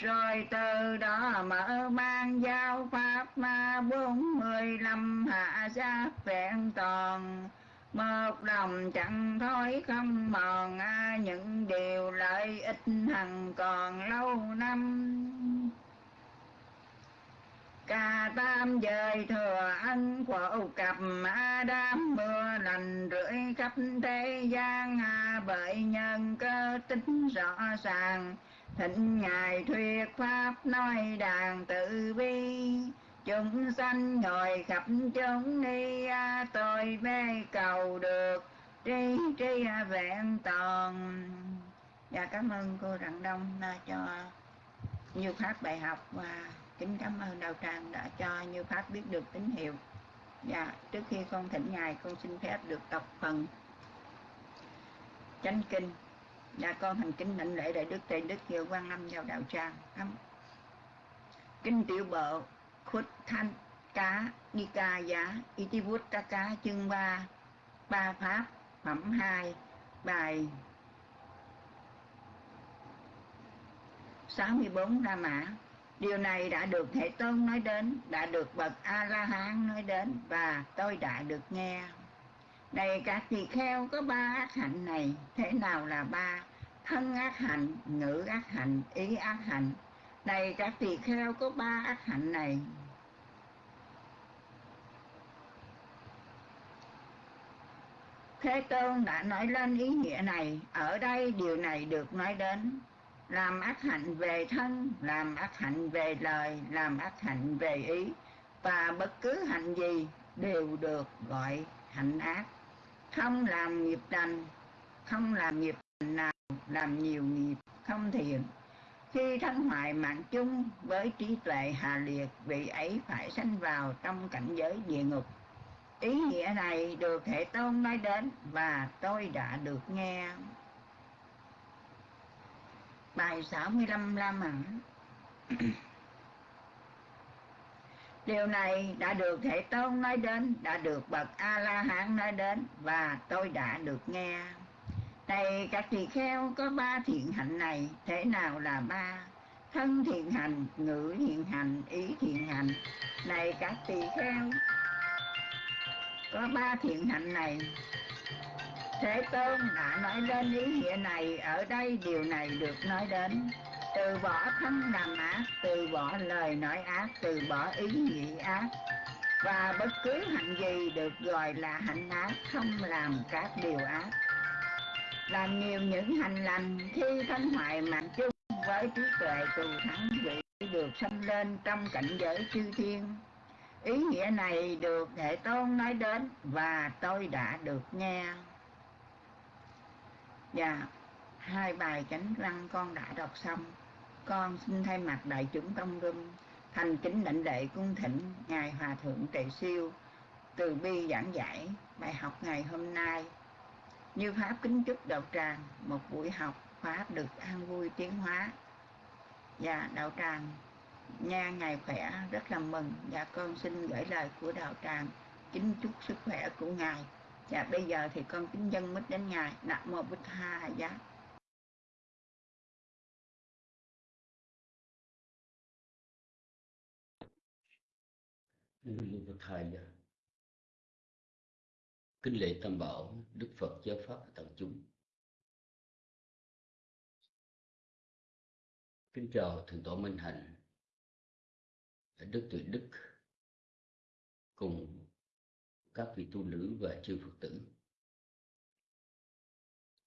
rồi từ đó mở mang giáo pháp ma bốn mươi lăm hạ giác vẹn toàn. Một lòng chẳng thối không mòn à, những điều lợi ích hằng còn lâu năm. Cà tam dời thừa ân quả cặp a đám mưa lành rưỡi khắp thế gian. À, bởi nhân cơ tính rõ ràng thịnh ngài thuyết pháp nói đàn tự bi chúng sanh ngồi khắp chúng đi tôi mê cầu được tri tri vẹn toàn. Dạ cảm ơn cô đặng đông đã cho như phát bài học và kính cảm ơn đạo tràng đã cho như pháp biết được tín hiệu. Dạ trước khi con thỉnh ngài, con xin phép được đọc phần chánh kinh dạ con thành kính đảnh lễ đại đức tây đức hiệu quan âm vào đạo tràng kinh tiểu bộ khuất thanh cá ni ca giá itivut ca cá chương ba ba pháp phẩm hai bài 64 La Mã Điều này đã được Thế Tôn nói đến, đã được Bậc A-la-hán nói đến và tôi đã được nghe. Này các tỳ kheo có ba ác hạnh này, thế nào là ba? Thân ác hạnh, ngữ ác hạnh, ý ác hạnh. Này các tỳ kheo có ba ác hạnh này. Thế Tôn đã nói lên ý nghĩa này, ở đây điều này được nói đến làm ác hạnh về thân làm ác hạnh về lời làm ác hạnh về ý và bất cứ hạnh gì đều được gọi hạnh ác không làm nghiệp lành không làm nghiệp nào làm nhiều nghiệp không thiện. Khi thân hoại mạng chung với trí tuệ hà liệt vị ấy phải sanh vào trong cảnh giới địa ngục. Ý nghĩa này được hệ tôn nói đến và tôi đã được nghe. Bài 65 La Mã. Điều này đã được Thế Tôn nói đến, đã được Bậc A-La-Hán nói đến và tôi đã được nghe. Này các tỳ kheo có ba thiện hạnh này, thế nào là ba? Thân thiện hành, ngữ thiện hành, ý thiện hành. Này các tỳ kheo có ba thiện hạnh này, Thế Tôn đã nói lên ý nghĩa này, ở đây điều này được nói đến. Từ bỏ thân làm ác, từ bỏ lời nói ác, từ bỏ ý nghĩ ác. Và bất cứ hạnh gì được gọi là hạnh ác, không làm các điều ác. Làm nhiều những hành lành khi thân hoại mạng chung với trí tuệ từ thắng vị được sanh lên trong cảnh giới chư thiên. Ý nghĩa này được Hệ Tôn nói đến và tôi đã được nghe. Dạ, hai bài chánh văn con đã đọc xong. Con xin thay mặt đại chúng tông rung thành kính lệnh lệ cung thỉnh Ngài Hòa Thượng Tề Siêu từ bi giảng giải bài học ngày hôm nay. Như Pháp kính chúc đạo tràng, một buổi học Pháp được an vui tiến hóa. Và đạo tràng, nha ngày khỏe, rất là mừng. Và con xin gửi lời của đạo tràng, kính chúc sức khỏe của ngài. Và bây giờ thì con kính dân mít đến Ngài. Nam Mô Bích Tha Giá. Nam Mô Bích Tha Giá Kính lễ Tam Bảo Đức Phật Giáo Pháp và chúng Kính chào Thượng Tổ Minh Hạnh Đức Tuệ Đức cùng các vị tu nữ và chư Phật tử.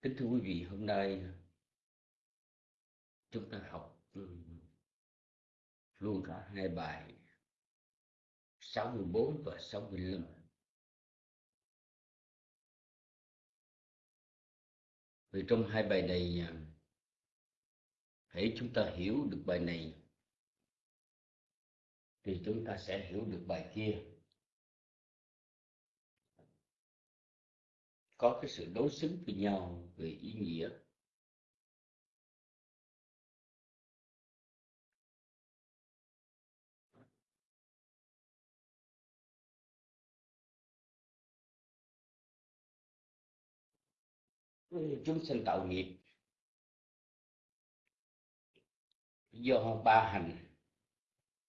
Kính thưa quý vị, hôm nay chúng ta học ừ, luôn cả hai bài 64 và 65. Vì trong hai bài này à, hãy chúng ta hiểu được bài này. Thì chúng ta sẽ hiểu được bài kia. Có cái sự đối xứng với nhau về ý nghĩa. Chúng sinh tạo nghiệp. Do ba hành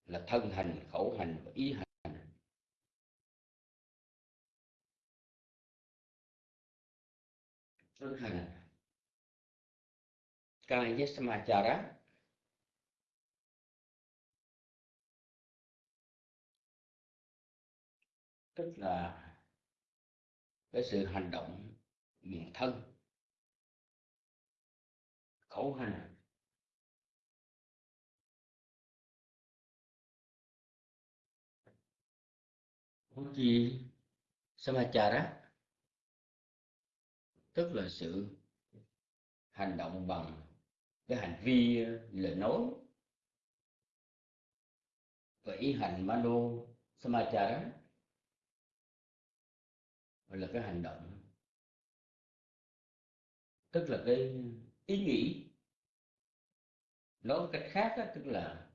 là thân hành, khẩu hành và ý hành. Thân hành. Kaya samachara tức là cái sự hành động bằng thân khẩu hành gì samachara tức là sự hành động bằng cái hành vi, lời nói. Và ý hành mano samachara gọi là cái hành động. Tức là cái ý nghĩ. Nói cách khác đó, tức là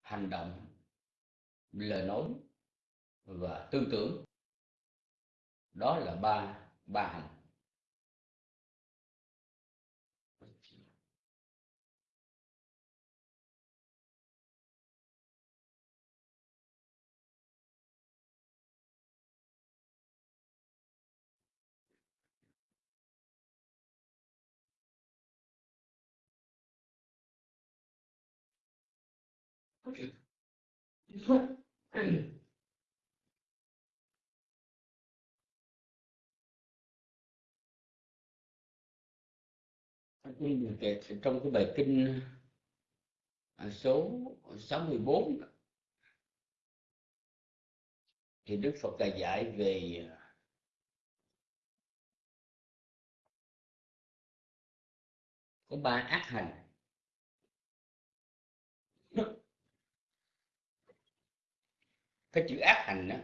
hành động lời nói và tư tưởng. Đó là ba ba hành trong cái bài kinh à, số 64 thì Đức Phật đã dạy về, có ba ác hành. Cái chữ ác hành đó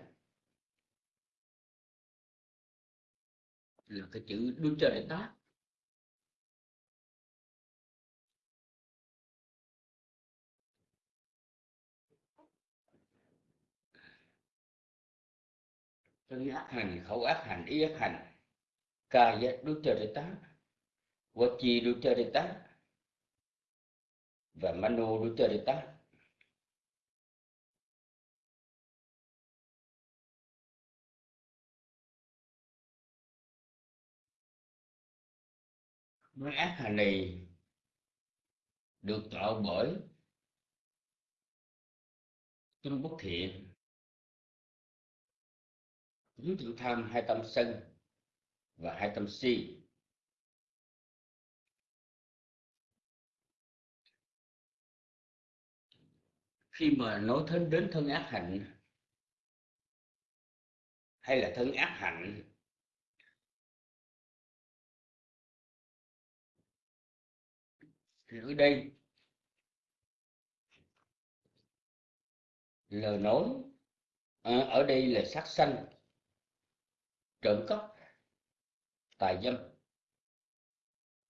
là cái chữ đuôi trời để tác thân ác hành, khẩu ác hành, ý ác hành. Ca giác đuôi trời để tác vật trời nói ác hà này được tạo bởi tâm bất thiện. Dưới tự tham hai tâm sân và hai tâm si. Khi mà nói thân đến thân ác hạnh, hay là thân ác hạnh thì ở đây lời nói à, ở đây là sát sanh trộm cắp tài dâm.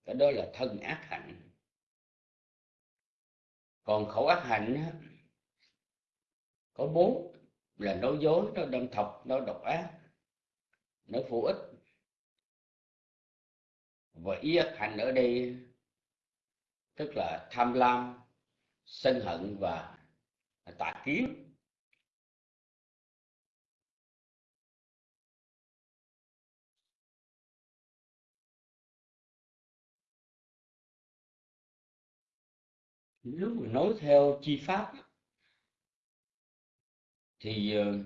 Cái đó là thân ác hạnh. Còn khẩu ác hạnh có bốn là nói dối nó đâm thọc nó độc ác nó phụ ích. Và ý ác hạnh ở đây tức là tham lam, sân hận và tà kiến. Nếu mà nói theo chi pháp, thì ờ,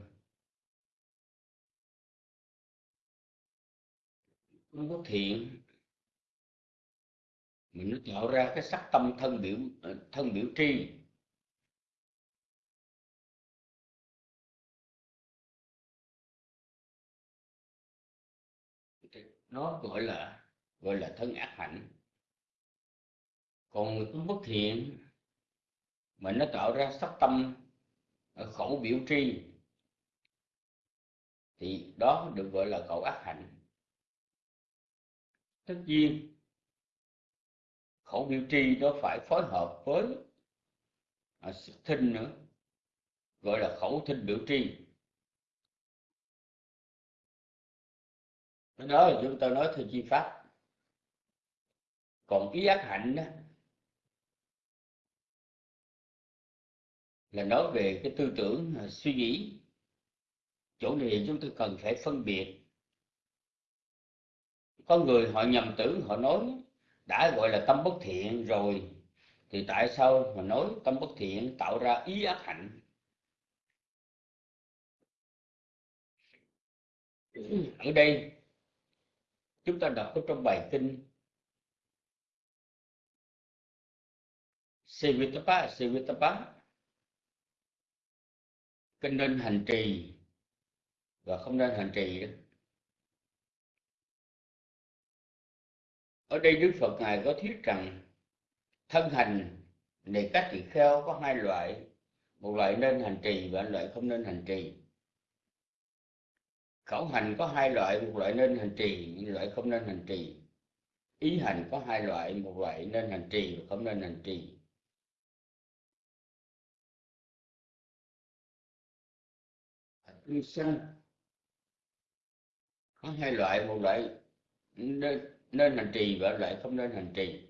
không có thiện mình nó tạo ra cái sắc tâm thân biểu ờ, thân biểu tri. Nó gọi là gọi là thân ác hạnh. Còn người tu bất thiện mà nó tạo ra sắc tâm ờ, khẩu biểu tri, thì đó được gọi là khẩu ác hạnh. Tất nhiên khẩu biểu tri nó phải phối hợp với à, sức thinh nữa gọi là khẩu thinh biểu tri đó là chúng ta nói theo chi pháp. Còn ý ác hạnh đó, là nói về cái tư tưởng à, suy nghĩ. Chỗ này chúng tôi cần phải phân biệt. Có người họ nhầm tưởng họ nói đã gọi là tâm bất thiện rồi thì tại sao mà nói tâm bất thiện tạo ra ý ác hạnh? Ở đây chúng ta đọc ở trong bài kinh Sivitapa Sivitapa kinh nên hành trì và không nên hành trì đó ở đây Đức Phật ngài có thuyết rằng thân hành này các tỳ kheo có hai loại. Một loại nên hành trì và một loại không nên hành trì. Khẩu hành có hai loại một loại nên hành trì một loại không nên hành trì. Ý hành có hai loại một loại nên hành trì và không nên hành trì. Hạnh sanh có hai loại một loại nên, nên hành trì và loại không nên hành trì.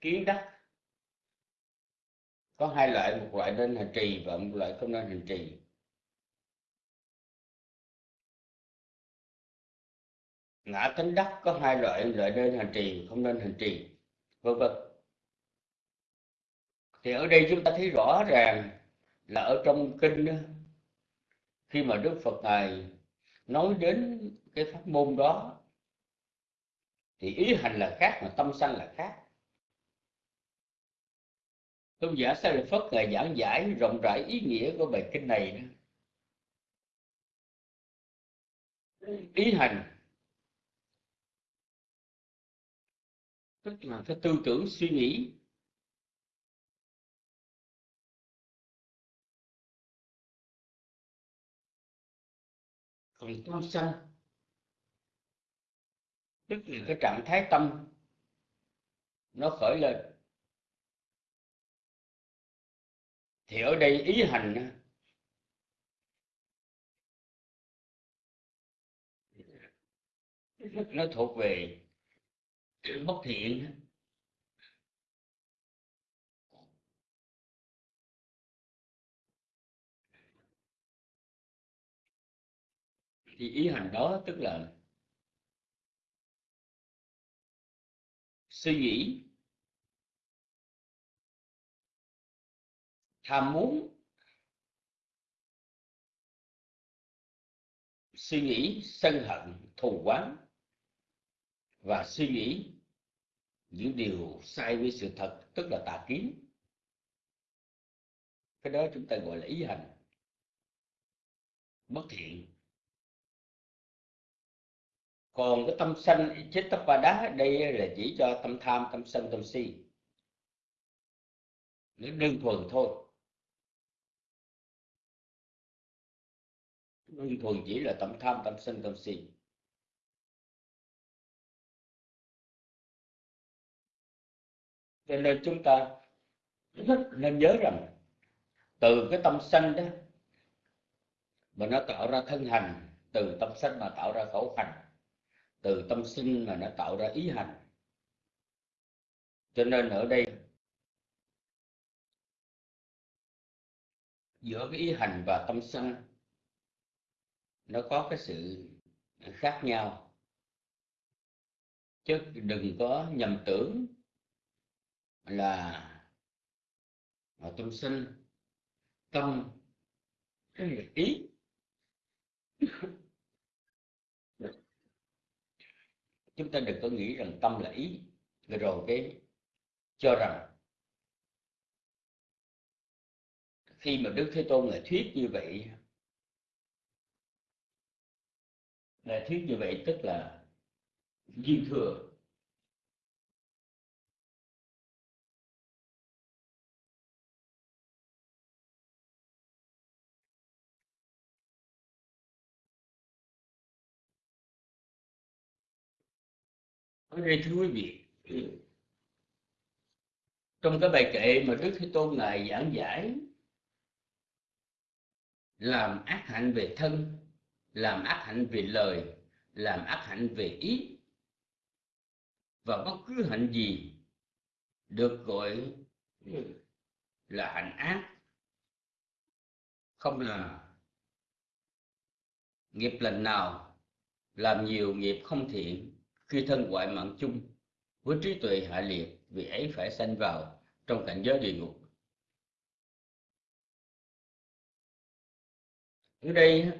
Kiến đắc. Có hai loại, một loại nên hành trì và một loại không nên hành trì. Ngã tính đắc, có hai loại loại nên hành trì không nên hành trì. Vân vân. Thì ở đây chúng ta thấy rõ ràng là ở trong kinh khi mà đức phật ngài nói đến cái pháp môn đó, thì ý hành là khác mà tâm sanh là khác. Tôn giả sa lợi phất ngài giảng giải rộng rãi ý nghĩa của bài kinh này đó. ý hành. Tức là cái tư tưởng suy nghĩ. Còn tâm sân tức là cái trạng thái tâm, nó khởi lên. Thì ở đây ý hành nó thuộc về bất thiện thì ý hành đó tức là suy nghĩ, tham muốn, suy nghĩ sân hận, thù oán và suy nghĩ những điều sai với sự thật, tức là tà kiến. Cái đó chúng ta gọi là ý hành bất thiện còn cái tâm sanh chết tấp và đá, đây là chỉ cho tâm tham, tâm sân, tâm si. Nó đơn thuần thôi. Đơn thuần chỉ là tâm tham, tâm sân, tâm si. Cho nên chúng ta nên nhớ rằng, từ cái tâm sanh đó mà nó tạo ra thân hành, từ tâm sanh mà tạo ra khẩu hành từ tâm sinh mà nó tạo ra ý hành. Cho nên ở đây, giữa cái ý hành và tâm sân nó có cái sự khác nhau. Chứ đừng có nhầm tưởng là tâm sinh, tâm ý. chúng ta đừng có nghĩ rằng tâm là ý. Rồi cái cho rằng khi mà đức thế tôn là thuyết như vậy là thuyết như vậy tức là duyên thừa. Đây thưa quý vị? Ừ. Trong cái bài kệ mà đức thế tôn ngài giảng giải, làm ác hạnh về thân, làm ác hạnh về lời, làm ác hạnh về ý, và bất cứ hạnh gì được gọi là hạnh ác, không là nghiệp lành nào, làm nhiều nghiệp không thiện khi thân hoại mạng chung với trí tuệ hạ liệt vì ấy phải sanh vào trong cảnh giới địa ngục. Ở đây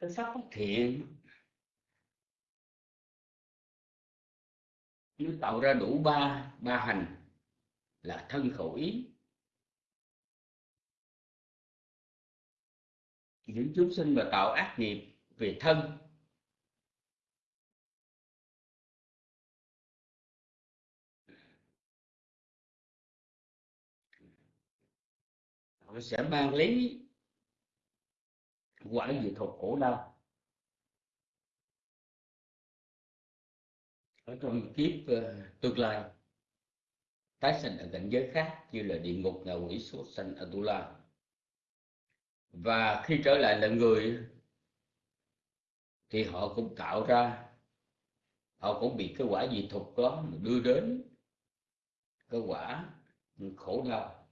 cái pháp bất thiện nó tạo ra đủ ba ba hành là thân khẩu ý những chúng sinh mà tạo ác nghiệp về thân. Họ sẽ mang lấy quả gì thuộc khổ đau. Ở trong kiếp uh, tương lai tái sinh ở cảnh giới khác như là địa ngục ngạ quỷ số sanh Atula và khi trở lại là người, thì họ cũng tạo ra, họ cũng bị cái quả dị thục đó đưa đến cái quả khổ đau.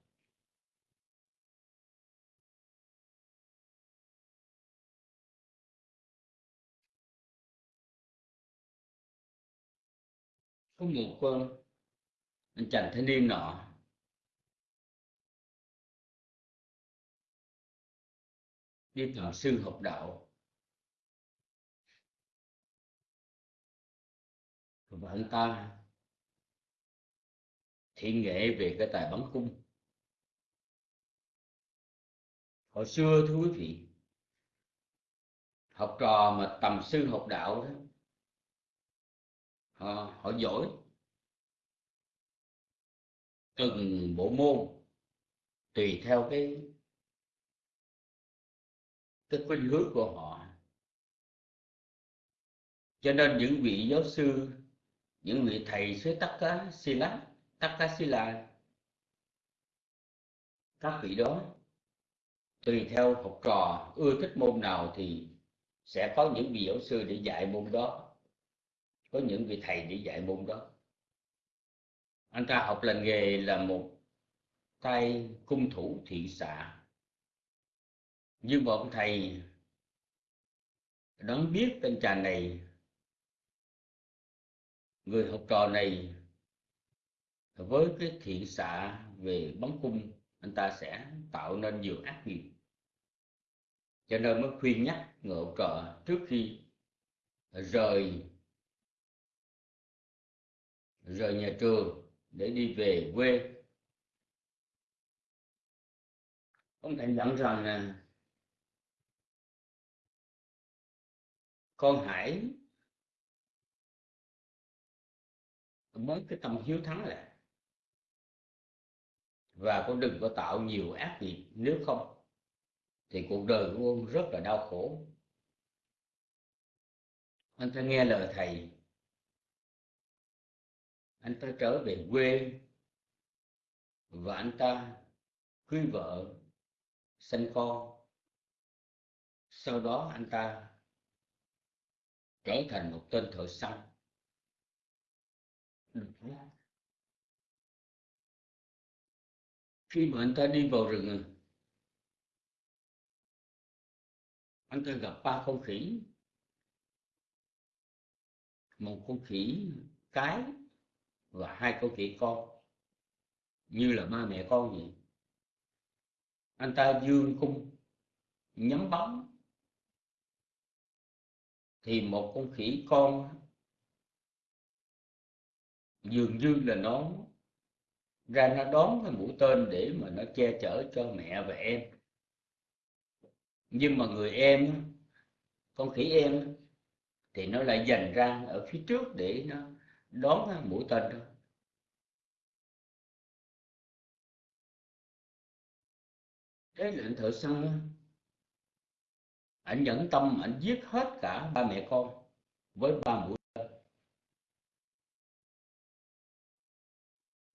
Có một con anh chàng thanh niên nọ đi tầm sư học đạo. Và anh ta thiện nghệ về cái tài bắn cung. Hồi xưa thưa quý vị học trò mà tầm sư học đạo đó họ, họ giỏi. Từng bộ môn tùy theo cái cái khuynh hướng của họ. Cho nên những vị giáo sư, những vị thầy sư tất cá si lá cá si các vị đó, tùy theo học trò, ưa thích môn nào thì sẽ có những vị giáo sư để dạy môn đó, có những vị thầy để dạy môn đó. Anh ta học lành nghề là một tay cung thủ thiện xạ như một ông thầy đoán biết tên chàng này, người học trò này với cái thiện xạ về bắn cung, anh ta sẽ tạo nên nhiều ác nghiệp. Cho nên mới khuyên nhắc người học trò trước khi rời rời nhà trường để đi về quê. Ông thầy dặn rằng là con hãy mới cái tâm hiếu thắng lại. Và con đừng có tạo nhiều ác nghiệp, nếu không thì cuộc đời của con rất là đau khổ. Anh ta nghe lời thầy. Anh ta trở về quê và anh ta cưới vợ, sinh con. Sau đó anh ta trở thành một tên thợ săn. Ừ. Khi mà anh ta đi vào rừng à, anh ta gặp ba con khỉ. Một con khỉ cái và hai con khỉ con, như là ba mẹ con vậy. Anh ta dương cung, nhắm bóng thì một con khỉ con dường như là nó ra nó đón cái mũi tên để mà nó che chở cho mẹ và em. Nhưng mà người em, con khỉ em thì nó lại dành ra ở phía trước để nó đón cái mũi tên đó. Cái lệnh thợ săn anh nhẫn tâm anh giết hết cả ba mẹ con với ba mũi tên.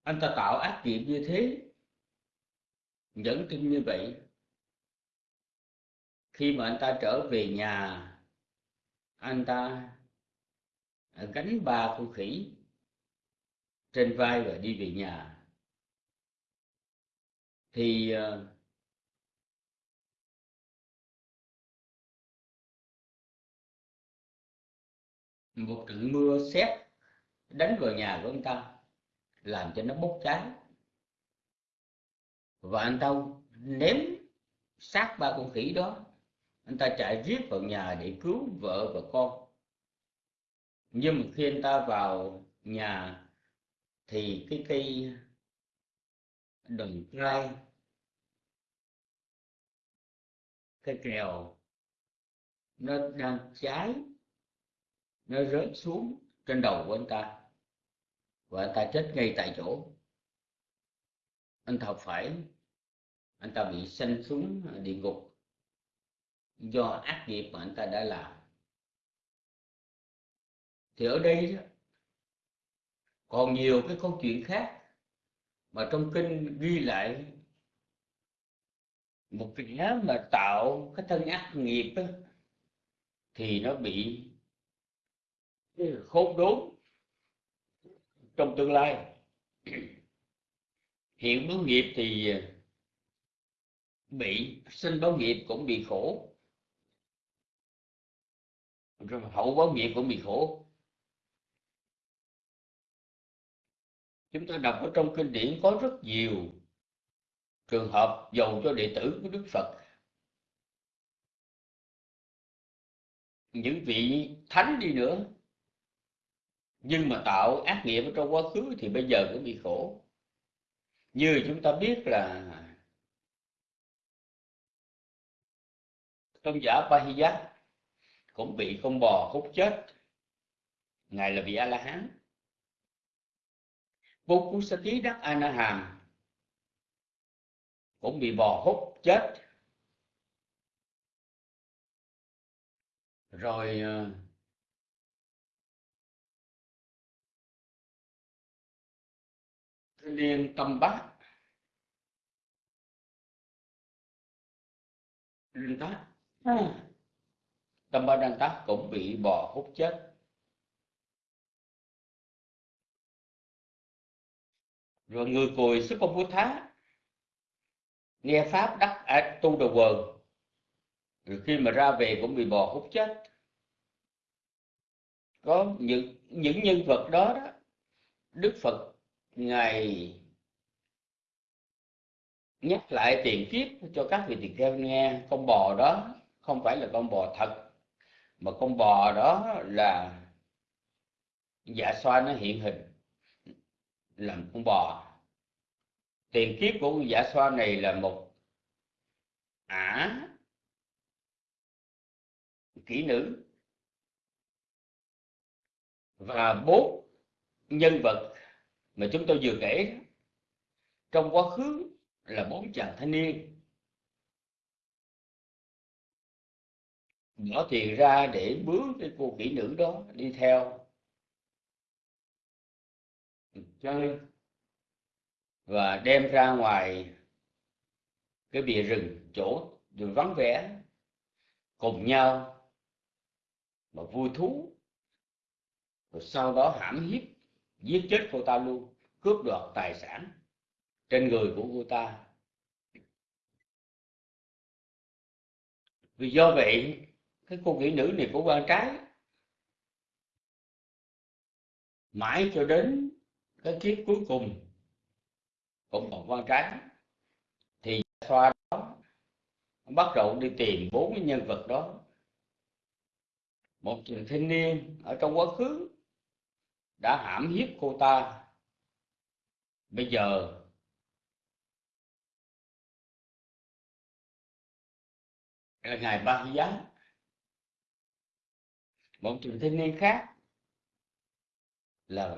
Anh ta tạo ác nghiệp như thế, nhẫn tâm như vậy. Khi mà anh ta trở về nhà, anh ta à, gánh ba con khỉ trên vai và đi về nhà. Thì à, một trận mưa xét đánh vào nhà của anh ta làm cho nó bốc cháy. Và anh ta ném xác ba con khỉ đó, anh ta chạy riết vào nhà để cứu vợ và con. Nhưng mà khi anh ta vào nhà thì cái cây đồng trai cây kèo nó đang cháy nó rớt xuống trên đầu của anh ta. Và anh ta chết ngay tại chỗ. Anh ta phải anh ta bị sanh xuống địa ngục do ác nghiệp mà anh ta đã làm. Thì ở đây đó, còn nhiều cái câu chuyện khác mà trong kinh ghi lại một kẻ mà tạo cái thân ác nghiệp đó, thì nó bị khốn đốn trong tương lai. Hiện báo nghiệp thì à, bị, sinh báo nghiệp cũng bị khổ. Rồi hậu báo nghiệp cũng bị khổ. Chúng ta đọc ở trong kinh điển có rất nhiều trường hợp dầu cho đệ tử của Đức Phật. Những vị thánh đi nữa nhưng mà tạo ác nghiệp ở trong quá khứ thì bây giờ cũng bị khổ. Như chúng ta biết là tôn giả Pahiyat cũng bị con bò hút chết. Ngài là vị a la hán vô cú sa tí đắc a na hàm cũng bị bò hút chết. Rồi ờ, liên tâm bát. Liên tác tâm ba đăng tác cũng bị bò hút chết. Rồi người cùi sức công phú thá nghe pháp đắc à, tu đầu quần. Rồi khi mà ra về cũng bị bò hút chết. Có những những nhân vật đó đó đức phật ngài nhắc lại tiền kiếp cho các vị tỳ kheo nghe, con bò đó không phải là con bò thật, mà con bò đó là dạ xoa nó hiện hình làm con bò. Tiền kiếp của con dạ xoa này là một ả kỹ nữ và bốn nhân vật mà chúng tôi vừa kể, trong quá khứ là bốn chàng thanh niên. Bỏ tiền ra để bướm cái cô kỹ nữ đó đi theo. Chơi. Và đem ra ngoài cái bìa rừng, chỗ đường vắng vẻ, cùng nhau mà vui thú. Rồi sau đó hãm hiếp, giết chết cô ta luôn cướp đoạt tài sản trên người của cô ta. Vì do vậy, cái cô kỹ nữ này của quan trái mãi cho đến cái kiếp cuối cùng cũng còn quan trái, thì xoa đó, bắt đầu đi tìm bốn cái nhân vật đó. Một chàng thanh niên ở trong quá khứ đã hãm hiếp cô ta bây giờ là ngài ba giá một trường thanh niên khác là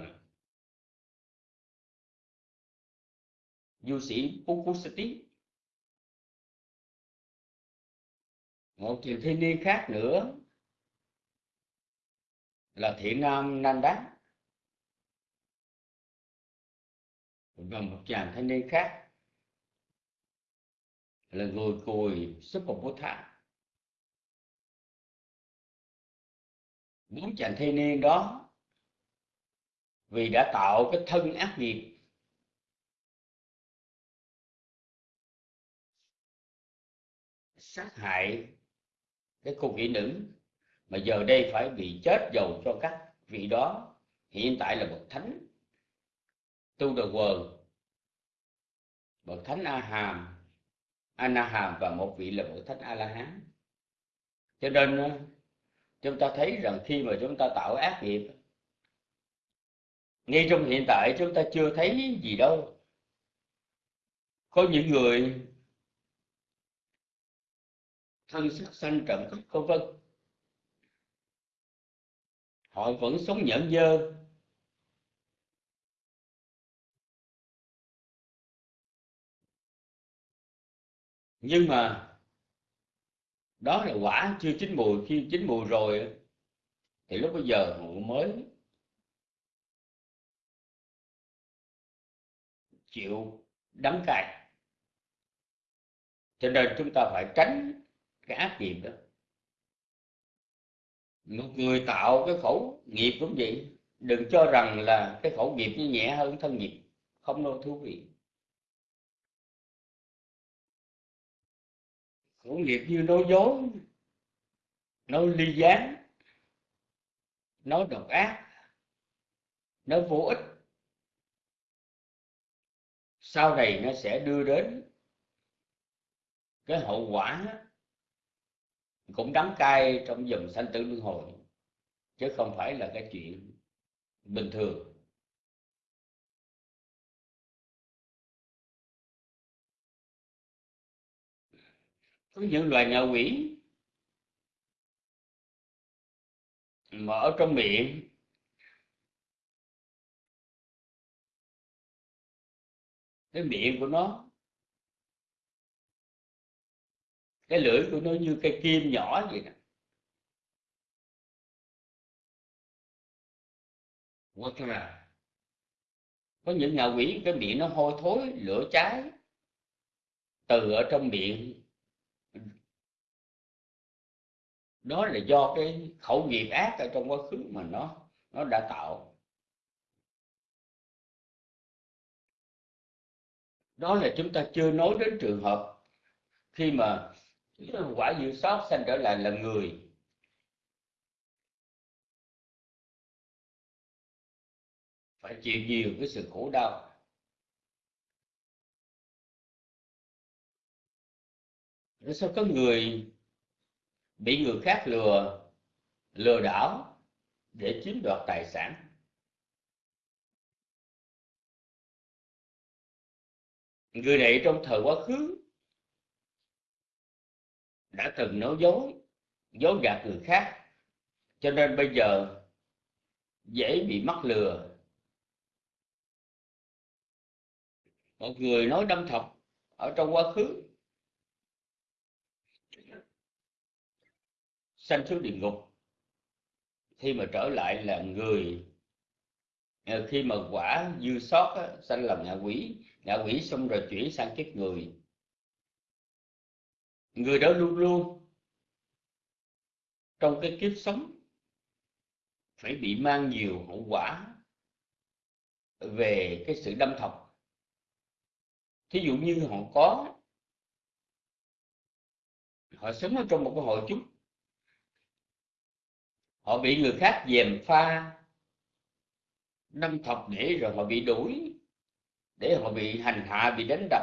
du sĩ Pukusati một trường thanh niên khác nữa là thiện nam Nanda và một chàng thanh niên khác. Là người cùi sức một bố thạng bốn chàng thanh niên đó, vì đã tạo cái thân ác nghiệp, sát hại cái cô kỹ nữ, mà giờ đây phải bị chết dầu cho các vị đó. Hiện tại là một thánh tu đờ quần bậc thánh a hàm ana hàm và một vị là bậc thánh a la hán cho nên ờ, chúng ta thấy rằng khi mà chúng ta tạo ác nghiệp, ngay trong hiện tại chúng ta chưa thấy gì đâu. Có những người thân sắc xanh trầm cất vân vân. Họ vẫn sống nhẫn nhơ. Nhưng mà đó là quả chưa chín mùi. Khi chín mùi rồi thì lúc bây giờ mới chịu đắng cay. Cho nên chúng ta phải tránh cái ác nghiệp đó. Một người tạo cái khẩu nghiệp cũng vậy. Đừng cho rằng là cái khẩu nghiệp nó nhẹ hơn thân nghiệp. Không đâu, thú vị. Khẩu nghiệp như nói dối, nói ly gián, nói độc ác, nói vô ích. Sau này nó sẽ đưa đến cái hậu quả cũng đắng cay trong dòng sanh tử luân hồi, chứ không phải là cái chuyện bình thường. Có những loài ngạ quỷ. Mà ở trong miệng. Cái miệng của nó. Cái lưỡi của nó như cây kim nhỏ vậy nè. Hoặc là có những ngạ quỷ, cái miệng nó hôi thối, lửa cháy. Từ ở trong miệng. Đó là do cái khẩu nghiệp ác ở trong quá khứ mà nó nó đã tạo. Đó là chúng ta chưa nói đến trường hợp khi mà quả dự sót sanh trở lại là người. Phải chịu nhiều cái sự khổ đau. Rồi sao có người bị người khác lừa lừa đảo để chiếm đoạt tài sản. Người này trong thời quá khứ đã từng nói dối dối gạt người khác, cho nên bây giờ dễ bị mắc lừa. Một người nói đâm thọc ở trong quá khứ sanh xuống địa ngục. Khi mà trở lại là người ờ, khi mà quả dư sót á, sanh làm ngạ quỷ ngạ quỷ xong rồi chuyển sang kiếp người. Người đó luôn luôn trong cái kiếp sống phải bị mang nhiều hậu quả về cái sự đâm thọc. Thí dụ như họ có họ sống ở trong một cái hội chúng họ bị người khác dèm pha. Năm thập để rồi họ bị đuổi, để họ bị hành hạ, bị đánh đập.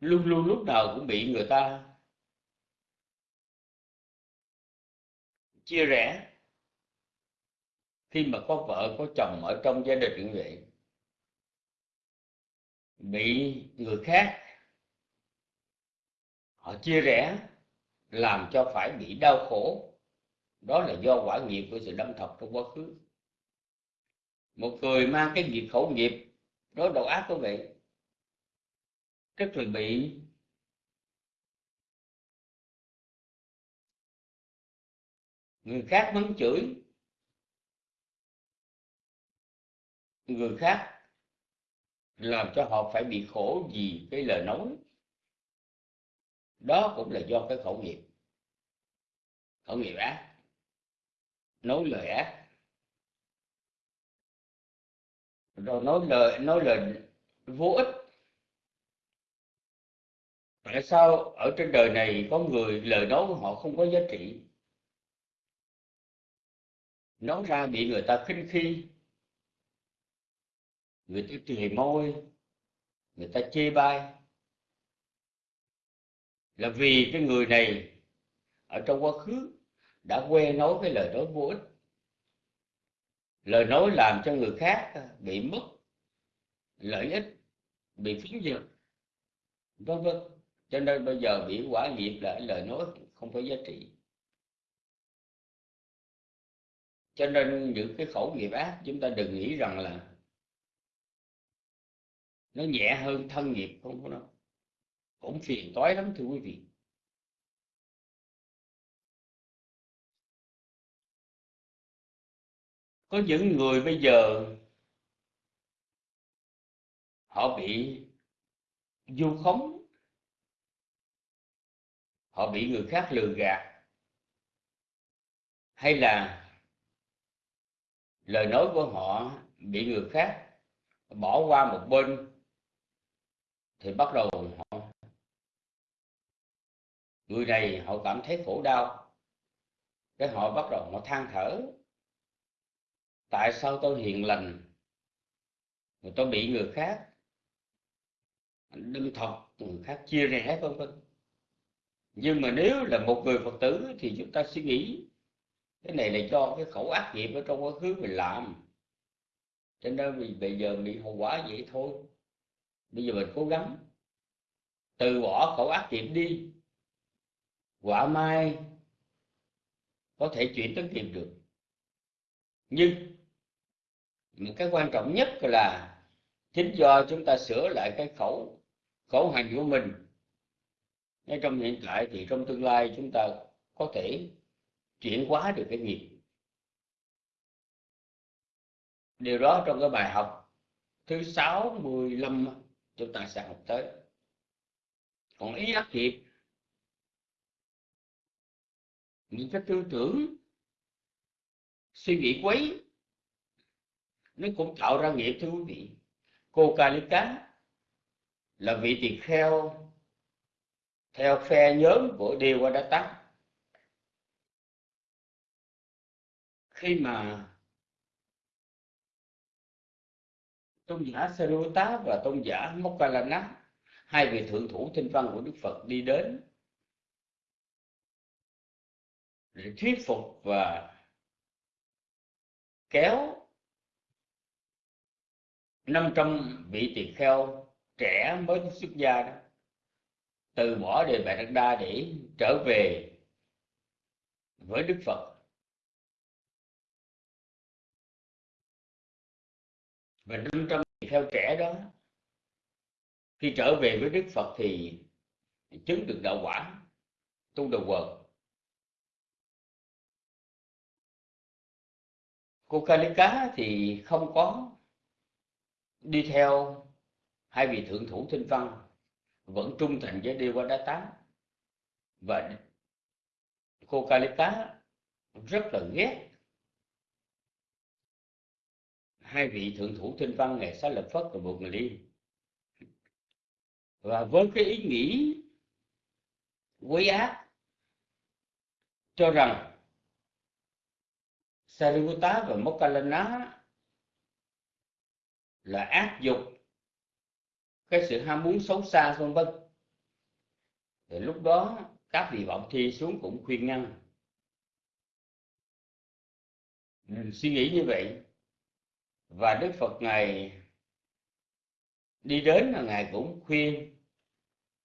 Luôn luôn lúc nào cũng bị người ta chia rẽ. Khi mà có vợ, có chồng ở trong gia đình như vậy, bị người khác họ chia rẽ, làm cho phải bị đau khổ. Đó là do quả nghiệp của sự đâm thọc trong quá khứ. Một người mang cái nghiệp khẩu nghiệp, đó độc ác của vậy. Tức là bị người khác mắng chửi. Người khác làm cho họ phải bị khổ vì cái lời nói đó cũng là do cái khẩu nghiệp. Khẩu nghiệp ác. Nói lời ác. Rồi nói lời nói lời vô ích. Tại sao ở trên đời này có người lời nói của họ không có giá trị? Nói ra bị người ta khinh khi. Người ta trì môi. Người ta chê bai là vì cái người này ở trong quá khứ đã quen nói cái lời nói vô ích. Lời nói làm cho người khác bị mất lợi ích, bị phiến dược vân vân. Cho nên bây giờ bị quả nghiệp là lời nói không có giá trị. Cho nên những cái khẩu nghiệp ác, chúng ta đừng nghĩ rằng là nó nhẹ hơn thân nghiệp không có nó cũng phiền toái lắm, thưa quý vị. Có những người bây giờ họ bị du khống, họ bị người khác lừa gạt, hay là lời nói của họ bị người khác bỏ qua một bên, thì bắt đầu họ người này họ cảm thấy khổ đau, cái họ bắt đầu họ than thở. Tại sao tôi hiền lành mà tôi bị người khác đâm thọc, người khác chia rẽ vân vân? Nhưng mà nếu là một người phật tử thì chúng ta suy nghĩ, cái này là do cái khẩu ác nghiệp ở trong quá khứ mình làm. Cho nên mình bây giờ bị hậu quả vậy thôi. Bây giờ mình cố gắng từ bỏ khẩu ác nghiệp đi quả mai có thể chuyển tới kịp được. Nhưng một cái quan trọng nhất là chính do chúng ta sửa lại cái khẩu khẩu hành của mình. Ngay trong hiện tại thì trong tương lai chúng ta có thể chuyển hóa được cái nghiệp. Điều đó trong cái bài học thứ sáu mười lăm chúng ta sẽ học tới. Còn ý ác nghiệp những cái tư tưởng, suy nghĩ quấy, nó cũng tạo ra nghiệp thưa quý vị. Cô Kalika là vị tỳ kheo theo phe nhóm của Devadatta khi mà tôn giả Sariputta và tôn giả Mokkalana hai vị thượng thủ tinh văn của Đức Phật đi đến để thuyết phục và kéo 500 vị tỳ kheo trẻ mới xuất gia đó từ bỏ đề bài đắc đa để trở về với Đức Phật. Và 500 tỳ kheo trẻ đó khi trở về với Đức Phật thì chứng được đạo quả, tu đầu quần cô thì không có đi theo hai vị thượng thủ Thinh văn, vẫn trung thành với Đê Qua Đá Tám và cô Kalika rất là ghét hai vị thượng thủ Thinh văn ngày xá lập phất và buộc người đi và với cái ý nghĩ quấy ác, cho rằng Sariputta và Mokkallana là ác dục. Cái sự ham muốn xấu xa, vân vân. Thì lúc đó, các vị vọng thi xuống cũng khuyên ngăn. Mình suy nghĩ như vậy. Và đức phật ngài đi đến là ngài cũng khuyên,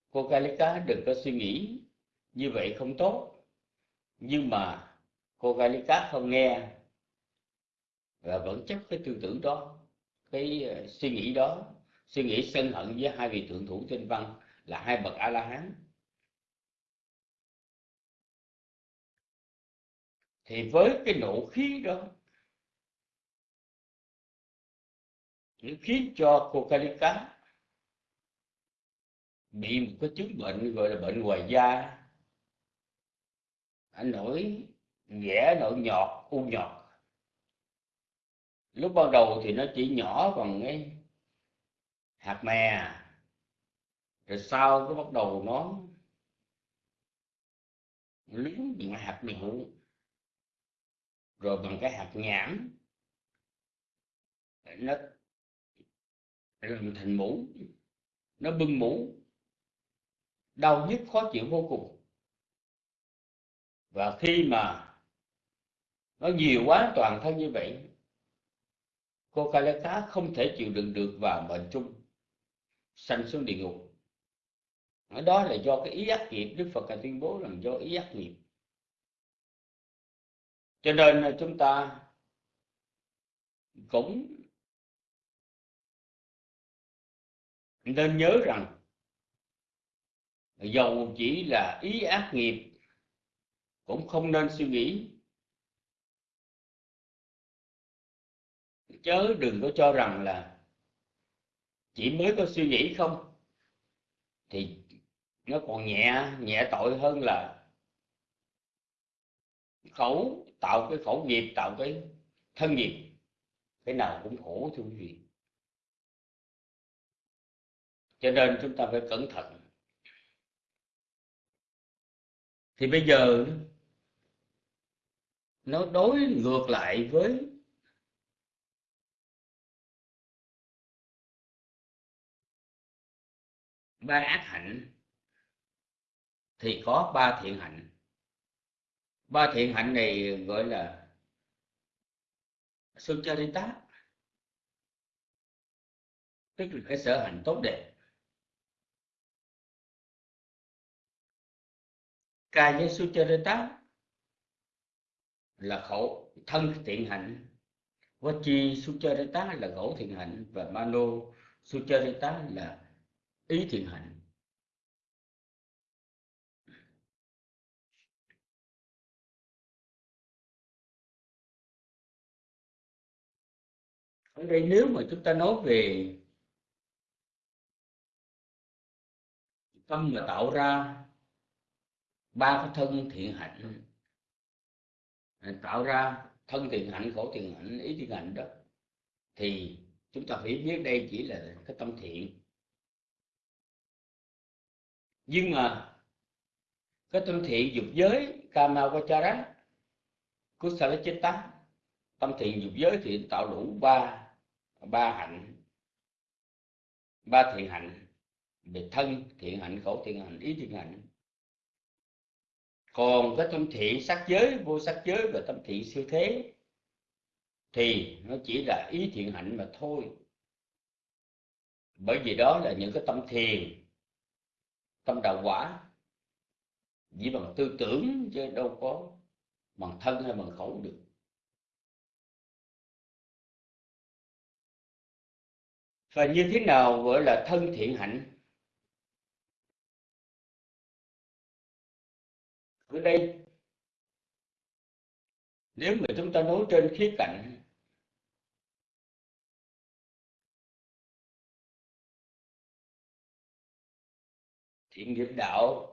cô Kalika đừng có suy nghĩ như vậy không tốt. Nhưng mà cô Kalika không nghe và vẫn chấp cái tư tưởng đó, cái ờ, suy nghĩ đó, suy nghĩ sân hận với hai vị thượng thủ tinh văn là hai bậc a la hán thì với cái nộ khí đó, nó khiến cho cô Kalika bị một cái chứng bệnh gọi là bệnh ngoài da. Anh nổi vẽ nổi nhọt, u nhọt lúc ban đầu thì nó chỉ nhỏ bằng cái hạt mè. Rồi sau cái bắt đầu nó lớn bằng hạt đậu rồi bằng cái hạt nhãn. Nó làm thành mũ, nó bưng mũ. Đau nhức, khó chịu vô cùng. Và khi mà nó nhiều quá, toàn thân như vậy cô ca lê cá không thể chịu đựng được và mệnh trung. Sanh xuống địa ngục. Ở đó là do cái ý ác nghiệp, đức phật đã tuyên bố rằng do ý ác nghiệp. Cho nên là chúng ta cũng nên nhớ rằng dầu chỉ là ý ác nghiệp, cũng không nên suy nghĩ chớ đừng có cho rằng là chỉ mới có suy nghĩ không. Thì nó còn nhẹ nhẹ tội hơn là khẩu, tạo cái khẩu nghiệp, tạo cái thân nghiệp. Cái nào cũng khổ, thưa quý vị. Cho nên chúng ta phải cẩn thận. Thì bây giờ nó đối ngược lại với ba ác hạnh, thì có ba thiện hạnh. Ba thiện hạnh này gọi là sucharita tức là cái sở hạnh tốt đẹp. Kaya sucharita là khẩu thân thiện hạnh. Vachi sucharita là khẩu thiện hạnh và mano sucharita là ý thiện hạnh. Ở đây nếu mà chúng ta nói về tâm mà tạo ra ba cái thân thiện hạnh à, tạo ra thân thiện hạnh, khổ thiện hạnh, ý thiện hạnh đó, thì chúng ta phải biết đây chỉ là cái tâm thiện nhưng mà cái tâm thiện dục giới kama vachara kusala chitta tâm thiện dục giới thì tạo đủ ba ba hạnh, ba thiện hạnh, về thân thiện hạnh, khẩu thiện hạnh, ý thiện hạnh. Còn cái tâm thiện sắc giới, vô sắc giới và tâm thiện siêu thế thì nó chỉ là ý thiện hạnh mà thôi. Bởi vì đó là những cái tâm thiền trong đạo quả. Chỉ bằng tư tưởng chứ đâu có bằng thân hay bằng khẩu được. Và như thế nào gọi là thân thiện hạnh? Ở đây, nếu mà chúng ta nói trên khía cạnh thiện nghiệp đạo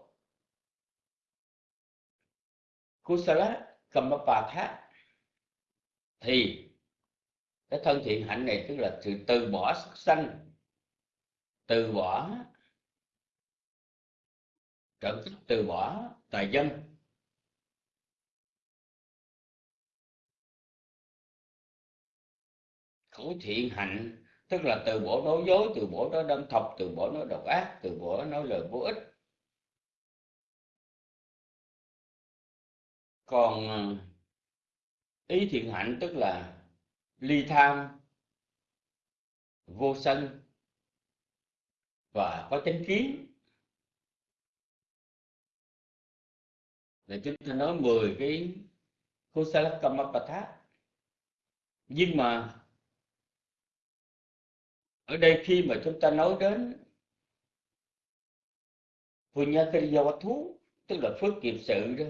kusala kamapatha thì cái thân thiện hạnh này tức là sự từ bỏ sắc sanh, từ bỏ trợ cấp từ bỏ tài dân. Khẩu thiện hạnh tức là từ bỏ nói dối, từ bỏ nói đâm thọc, từ bỏ nói độc ác, từ bỏ nói lời vô ích. Còn à, ý thiện hạnh tức là ly tham, vô sân và có chánh kiến. Là chúng ta nói 10 cái kusala kamapatha nhưng mà ở đây khi mà chúng ta nói đến thú tức là phước nghiệp sự đó,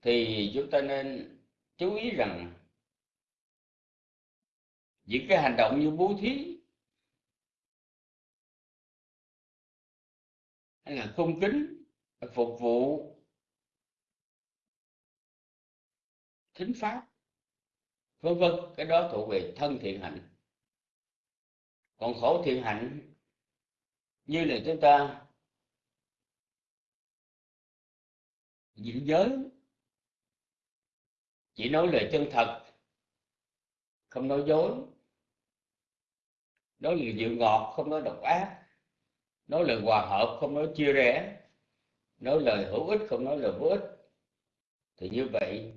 thì chúng ta nên chú ý rằng những cái hành động như bố thí hay là cung kính phục vụ thính pháp, vân vân, cái đó thuộc về thân thiện hạnh còn khổ thiện hạnh như là chúng ta giữ giới, chỉ nói lời chân thật, không nói dối, nói lời dịu ngọt, không nói độc ác, nói lời hòa hợp, không nói chia rẽ, nói lời hữu ích, không nói lời vô ích, thì như vậy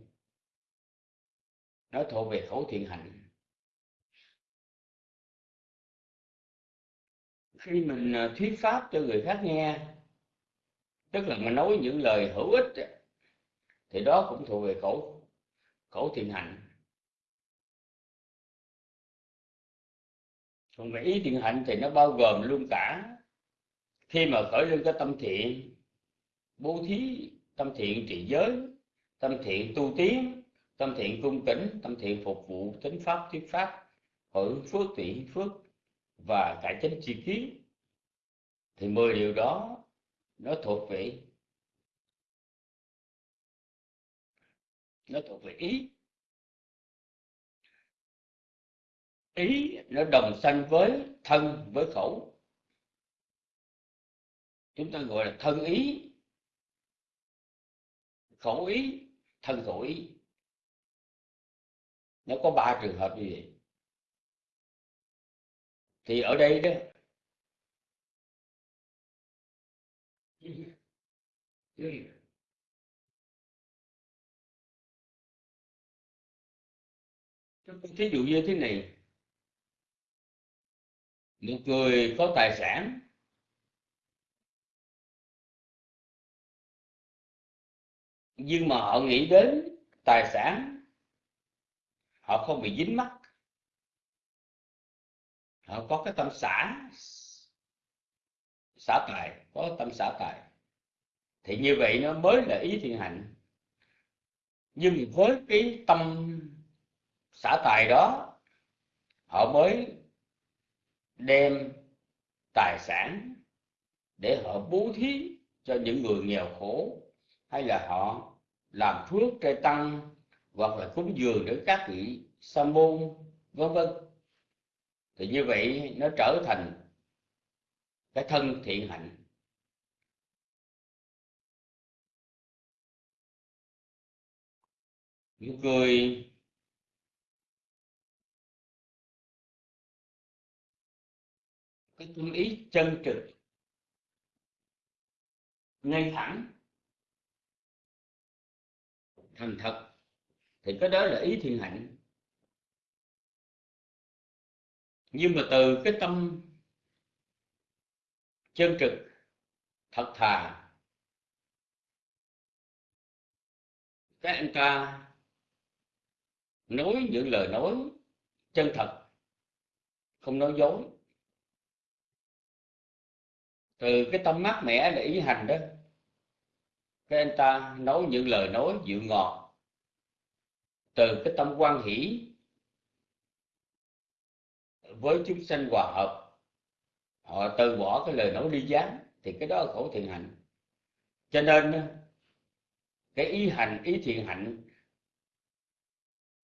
nó thuộc về khẩu thiện hạnh. Khi mình ờ, thuyết pháp cho người khác nghe, tức là mình nói những lời hữu ích thì đó cũng thuộc về khẩu khẩu thiện hạnh. Còn về ý thiện hạnh thì nó bao gồm luôn cả khi mà khởi lên cái tâm thiện, bố thí, tâm thiện trị giới, tâm thiện tu tiến, tâm thiện cung kính, tâm thiện phục vụ tính pháp, thuyết pháp, hưởng phước tỷ phước và cải chánh chi kiến thì mười điều đó nó thuộc về, nó thuộc về ý. Ý nó đồng sanh với thân, với khẩu. Chúng ta gọi là thân ý. Khẩu ý, thân khẩu ý. Nó có ba trường hợp như vậy thì ở đây đó, thí dụ như thế này. Một người có tài sản, nhưng mà họ nghĩ đến tài sản, họ không bị dính mắc họ có cái tâm xả xả tài, có tâm xả tài. Thì như vậy nó mới là ý thiện hạnh nhưng với cái tâm xả tài đó, họ mới đem tài sản để họ bố thí cho những người nghèo khổ, hay là họ làm phước trai tăng, hoặc là cúng dường để các vị sa môn, vân vân thì như vậy nó trở thành cái thân thiện hạnh. Những người cái tâm ý chân trực, ngay thẳng, thành thật, thì cái đó là ý thiện hạnh. Nhưng mà từ cái tâm chân trực, thật thà, các anh ta nói những lời nói chân thật, không nói dối. Từ cái tâm mát mẻ để ý hành đó cái anh ta nói những lời nói dịu ngọt. Từ cái tâm quan hỷ với chúng sanh hòa hợp. Họ từ bỏ cái lời nói ly gián thì cái đó là khổ thiện hạnh. Cho nên, cái ý hành, ý thiện hạnh,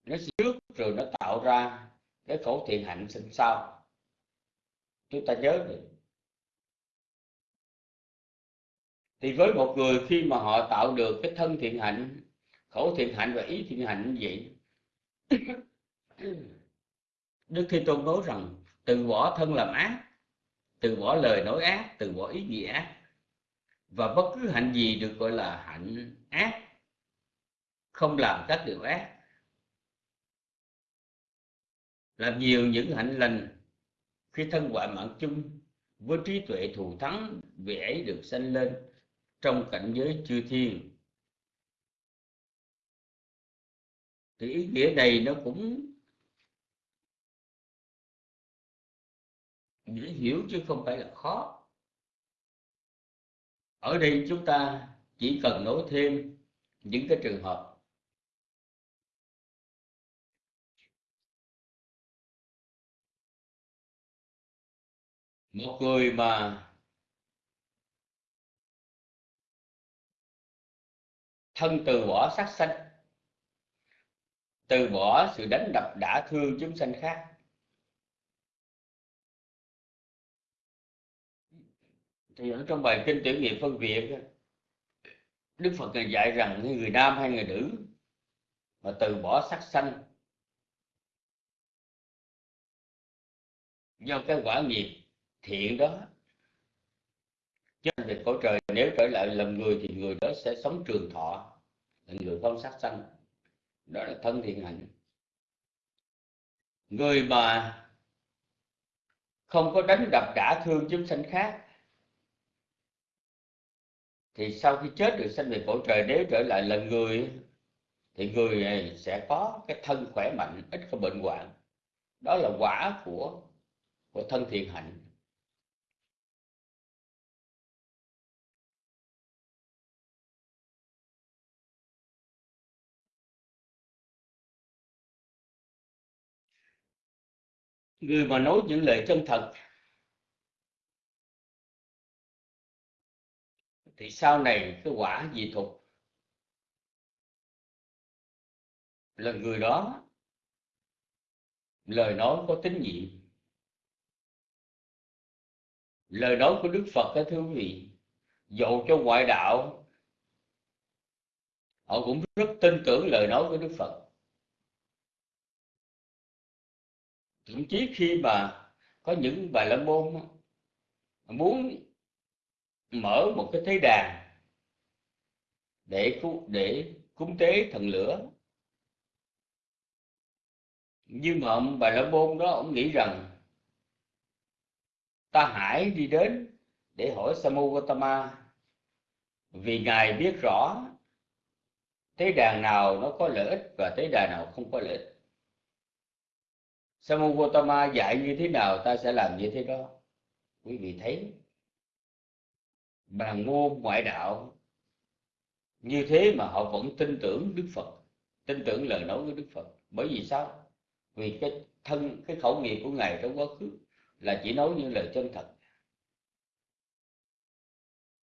nó trước rồi nó tạo ra cái khổ thiện hạnh sinh sau chúng ta nhớ được thì với một người khi mà họ tạo được cái thân thiện hạnh, khổ thiện hạnh và ý thiện hạnh như vậy đức thế tôn nói rằng, từ bỏ thân làm ác, từ bỏ lời nói ác, từ bỏ ý nghĩa ác và bất cứ hạnh gì được gọi là hạnh ác, không làm các điều ác. Làm nhiều những hạnh lành, khi thân quả mạng chung, với trí tuệ thù thắng vì ấy được sanh lên trong cảnh giới chư thiên. Thì ý nghĩa này nó cũng dễ hiểu chứ không phải là khó. Ở đây chúng ta chỉ cần nói thêm những cái trường hợp. Một người mà thân từ bỏ sát sanh, từ bỏ sự đánh đập đã thương chúng sanh khác thì ở trong bài kinh tiểu nghiệp phân biệt Đức Phật này dạy rằng người nam hay người nữ mà từ bỏ sắc sanh do cái quả nghiệp thiện đó chứ thì cõi trời, nếu trở lại làm người thì người đó sẽ sống trường thọ, là người không sát sanh. Đó là thân thiện hạnh. Người mà không có đánh đập đả thương chúng sanh khác thì sau khi chết được sanh về cõi trời nếu trở lại là người, thì người này sẽ có cái thân khỏe mạnh, ít có bệnh hoạn. Đó là quả của của thân thiện hạnh. Người mà nói những lời chân thật thì sau này cái quả dị thục là người đó, lời nói có tín nhiệm. Lời nói của đức phật đó thưa quý vị, dầu cho ngoại đạo, họ cũng rất tin tưởng lời nói của đức phật. Thậm chí khi mà có những bài la môn muốn mở một cái thế đàn để để cúng tế thần lửa. Nhưng mà ông bà la môn đó, ông nghĩ rằng ta hãy đi đến để hỏi Samu Gautama vì ngài biết rõ thế đàn nào nó có lợi ích và thế đàn nào không có lợi ích. Samu Gautama dạy như thế nào, ta sẽ làm như thế đó. Quý vị thấy bàn môn ngoại đạo. Như thế mà họ vẫn tin tưởng Đức Phật, tin tưởng lời nói của Đức Phật. Bởi vì sao? Vì cái thân, cái khẩu nghiệp của ngài trong quá khứ là chỉ nói những lời chân thật.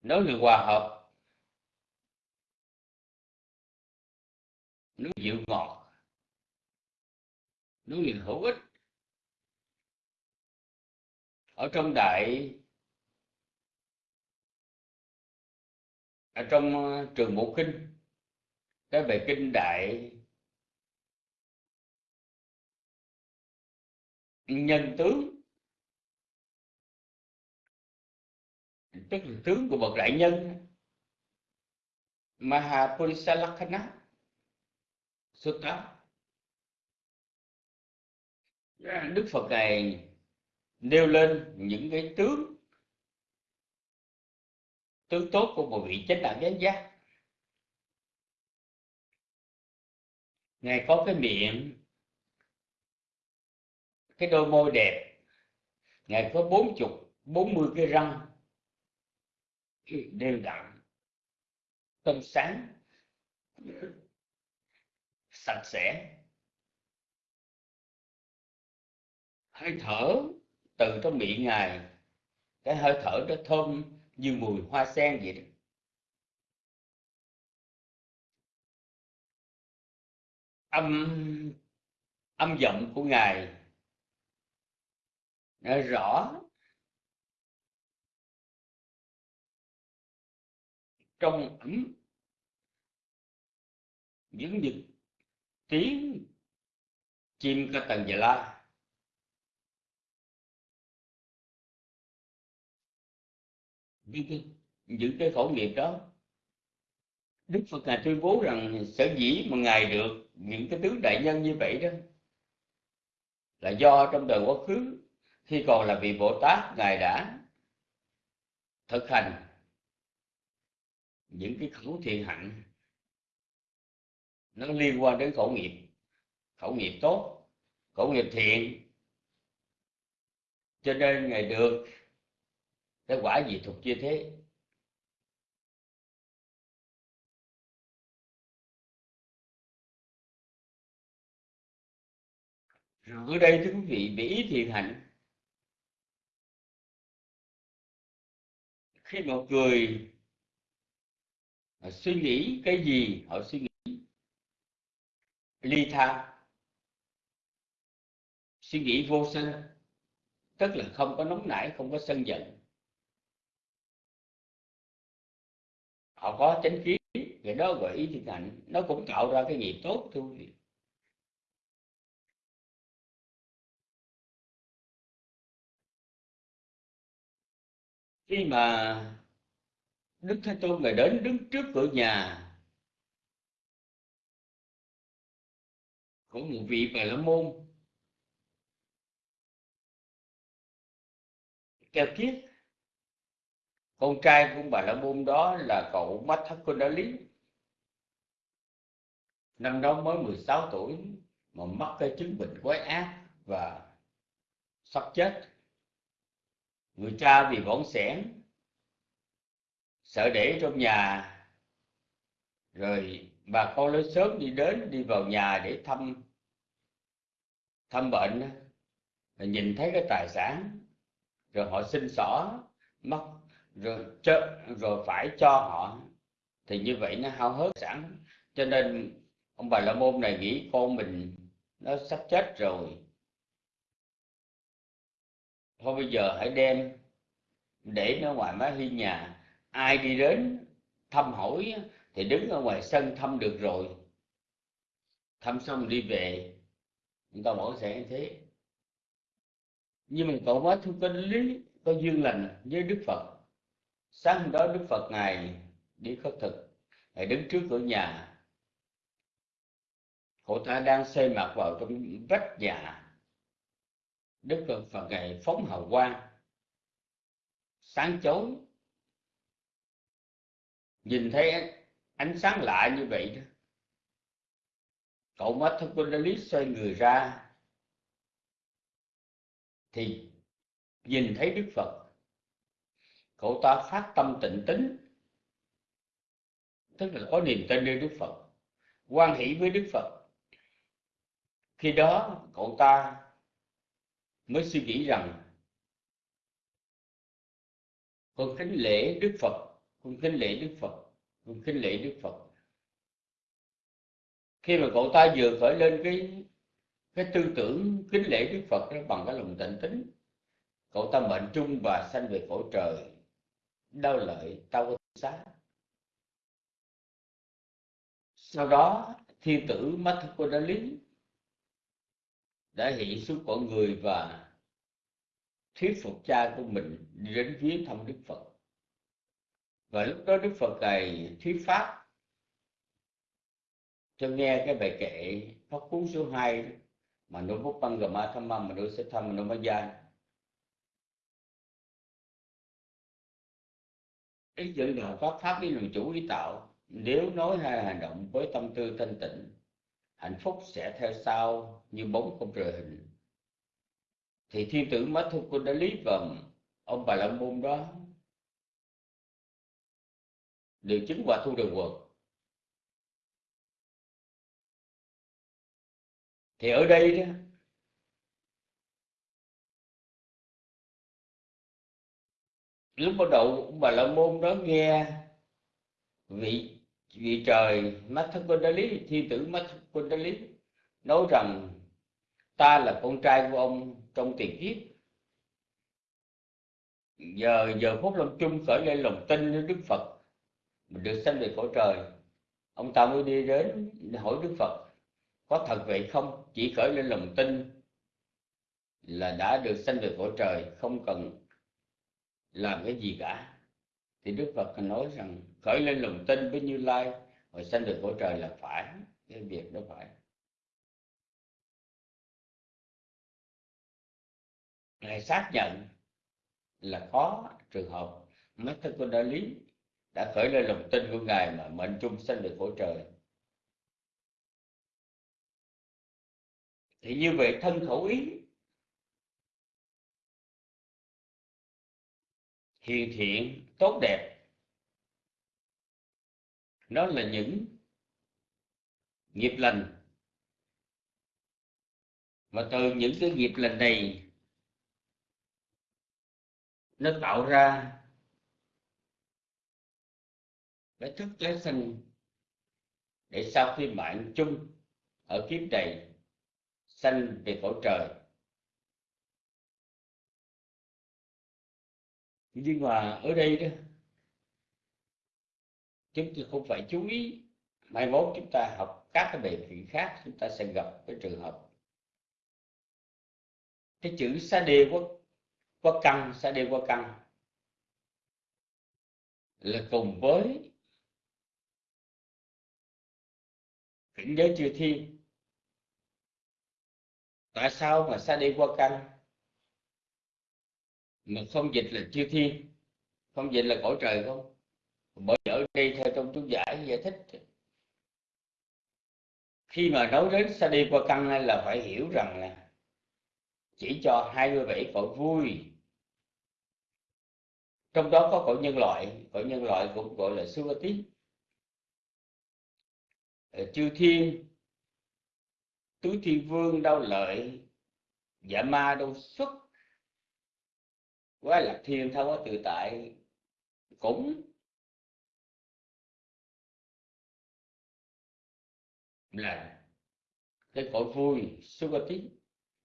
Nói lời hòa hợp. Nói dịu ngọt. Nói lời hữu ích. Ở trong đại ở trong ờ, trường bộ kinh, cái về kinh đại nhân tướng tức là tướng của bậc đại nhân Mahapurisalakkhana Sutta Đức Phật này nêu lên những cái tướng tướng tốt của một vị chánh đạo chánh giác. Ngài có cái miệng, cái đôi môi đẹp. Ngài có bốn chục, bốn mươi cái răng đều đặn trong sáng, sạch sẽ. Hơi thở, từ trong miệng ngài, cái hơi thở rất thơm như mùi hoa sen vậy đó. Âm âm giọng của ngài nó rõ. Trong ấm, những những tiếng chim ca tần dạ la những cái, những cái khổ nghiệp đó. Đức Phật Ngài tuyên bố rằng sở dĩ mà Ngài được những cái tướng đại nhân như vậy đó là do trong đời quá khứ khi còn là vị Bồ Tát Ngài đã thực hành những cái khẩu thiện hạnh. Nó liên quan đến khẩu nghiệp khẩu nghiệp tốt khẩu nghiệp thiện. Cho nên ngài được cái quả gì thuộc như thế. Rồi ở đây thưa quý vị bị ý thiện hạnh khi một người họ suy nghĩ cái gì, họ suy nghĩ. Ly tha. Suy nghĩ vô sân tức là không có nóng nảy, không có sân giận. Họ có chánh kiến cái đó gọi ý thiền hạnh nó cũng tạo ra cái nghiệp tốt thôi khi mà đức thế tôn người đến đứng trước cửa nhà của một vị bà la môn kêu kiết con trai của bà la môn đó là cậu mắt thất cô đã lý năm đó mới 16 tuổi mà mắc cái chứng bệnh quái ác và sắp chết. Người cha vì bỏng sẻn, sợ để trong nhà. Rồi bà con lớn sớm đi đến, đi vào nhà để thăm thăm bệnh. Rồi nhìn thấy cái tài sản, rồi họ xin xỏ, mắc rồi chợ, rồi phải cho họ. Thì như vậy nó hao hớt sẵn. Cho nên ông bà la môn này nghĩ con mình nó sắp chết rồi. Thôi bây giờ hãy đem để nó ngoài mái hiên nhà. Ai đi đến thăm hỏi thì đứng ở ngoài sân thăm được rồi. Thăm xong đi về chúng ta bỏ sẽ như thế. Nhưng mà cậu quá thu có lý có duyên lành với đức phật sáng hôm đó đức phật ngài đi khất thực ngài đứng trước cửa nhà. Cậu ta đang xây mặt vào trong vách nhà. Đức phật, phật ngài phóng hào quang sáng chói. Nhìn thấy ánh sáng lạ như vậy đó cậu mắt thân quân lý xoay người ra thì nhìn thấy đức phật cậu ta phát tâm tịnh tính. Tức là có niềm tin nơi đức phật, quan hỷ với đức phật. Khi đó, cậu ta mới suy nghĩ rằng, con kính lễ đức phật, con kính lễ đức phật, con kính lễ đức phật. Khi mà cậu ta vừa khởi lên cái cái tư tưởng kính lễ đức phật đó bằng cái lòng tịnh tính, cậu ta mệnh trung và sanh về cõi trời đau lợi tao xá. Sau đó thiên tử lý đã hiện xuống con người và thuyết phục cha của mình đi đến viếng thăm đức phật. Và lúc đó đức phật này thuyết pháp. Cho nghe cái bài kệ pháp cú số 2 mà nó bút băng gà ma tham mà nó sẽ thăm mà nó mới gian ý dẫn là pháp pháp với luồng chủ ý tạo. Nếu nói hay hành động với tâm tư thanh tịnh, hạnh phúc sẽ theo sau như bóng không rời hình. Thì thiên tử mất thu quân đã lý và ông bà la môn đó. Đều chứng và thu đường quật. Thì ở đây đó lúc bắt đầu bà la môn đó nghe vị vị trời mắt thân quân đa lý thiên tử mắt quân đa lý nói rằng, ta là con trai của ông trong tiền kiếp. Giờ giờ phút lâm chung khởi lên lòng tin với đức phật mình được sanh về cõi trời. Ông ta mới đi đến hỏi đức phật, có thật vậy không? Chỉ khởi lên lòng tin là đã được sanh về cõi trời, không cần làm cái gì cả. Thì đức phật nói rằng, khởi lên lòng tin với như lai rồi sanh được cõi trời là phải, cái việc đó phải. Ngài xác nhận là có trường hợp mất thân của đã lý đã khởi lên lòng tin của ngài mà mệnh chung sanh được cõi trời. Thì như vậy thân khẩu ý hiền thiện, tốt đẹp. Đó là những nghiệp lành. Và từ những cái nghiệp lành này, nó tạo ra cái thức cái sinh để sau khi mạng chung ở kiếp này sanh về cõi trời. Nhưng mà ở đây đó, chúng ta không phải chú ý. Mai mốt chúng ta học các cái đề thị khác, chúng ta sẽ gặp cái trường hợp. Cái chữ sa đề qua qua căn sa đề qua căn là cùng với cảnh giới chư thiên. Tại sao mà sa đi qua căn mà không dịch là chư thiên. Không dịch là cõi trời không? Bởi ở đây theo trong chú giải giải thích. Khi mà nói đến sa đi qua căn là phải hiểu rằng là chỉ cho 27 cõi vui. Trong đó có cõi nhân loại, cõi nhân loại cũng gọi là Suvati ờ, chư thiên, tứ thiên vương đau lợi dạ ma đâu xuất quá lạc thiên thâu quá tự tại cũng là cái cõi vui sukati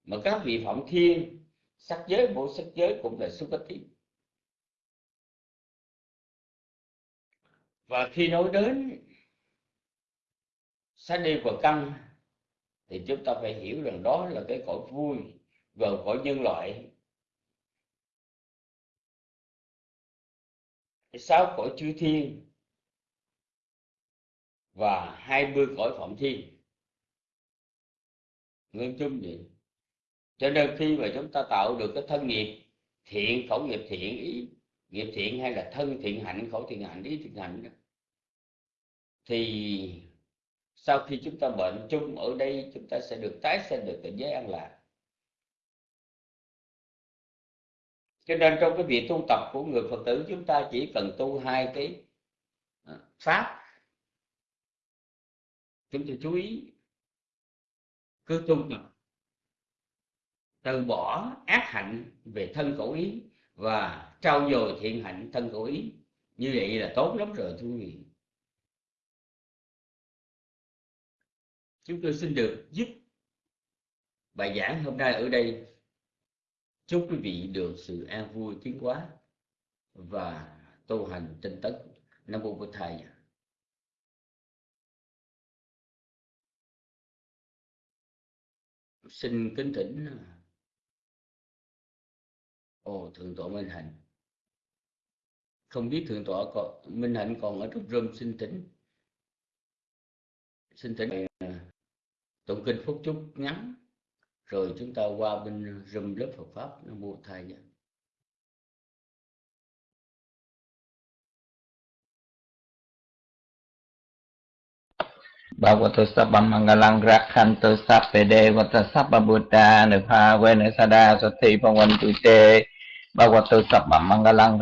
mà các vị phẩm thiên, sắc giới bộ sắc giới cũng là sukati và khi nói đến sát đi và căn, thì chúng ta phải hiểu rằng đó là cái cõi vui và cõi nhân loại. Sáu cõi chư thiên và hai mươi cõi phạm thiên. Nguyên chung vậy. Cho nên khi mà chúng ta tạo được cái thân nghiệp thiện khẩu nghiệp thiện ý nghiệp thiện hay là thân thiện hạnh khẩu thiện hạnh ý thiện hạnh đó, thì sau khi chúng ta bệnh chung ở đây chúng ta sẽ được tái sinh được cảnh giới an lạc. Cho nên trong cái việc tu tập của người phật tử, chúng ta chỉ cần tu hai cái à, pháp. Chúng ta chú ý, cứ tu tập. Từ bỏ ác hạnh về thân khẩu ý và trao dồi thiện hạnh thân khẩu ý. Như vậy là tốt lắm rồi, thưa quý vị. Chúng tôi xin được giúp bài giảng hôm nay ở đây chúc quý vị được sự an vui tiến hóa và tu hành tinh tấn. Nam mô bổn thầy. Xin kính thỉnh à, ồ thượng tọa minh hạnh. Không biết thượng tọa còn, minh hạnh còn ở trong room xin thỉnh. Xin thỉnh à, tụng kinh phúc chúc ngắn rồi chúng ta qua bên rùm lớp Phật pháp nó mua thai vậy Bhagavato sabba Sa rakhanto sappede vata sabba buddha nupha vena sada sati sắp bằng mang lăng mangalang